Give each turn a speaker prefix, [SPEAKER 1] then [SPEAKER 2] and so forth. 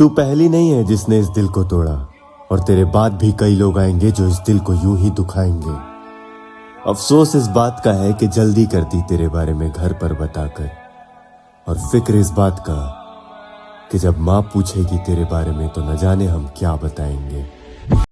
[SPEAKER 1] तू पहली नहीं है जिसने इस दिल को तोड़ा, और तेरे बाद भी कई लोग आएँगे जो इस दिल को यूँ ही दुखाएँगे। अफसोस इस बात का है कि जल्दी कर दी तेरे बारे में घर पर बताकर, और फ़िक्र इस बात का कि जब माँ पूछेगी तेरे बारे में तो न जाने हम क्या बताएँगे।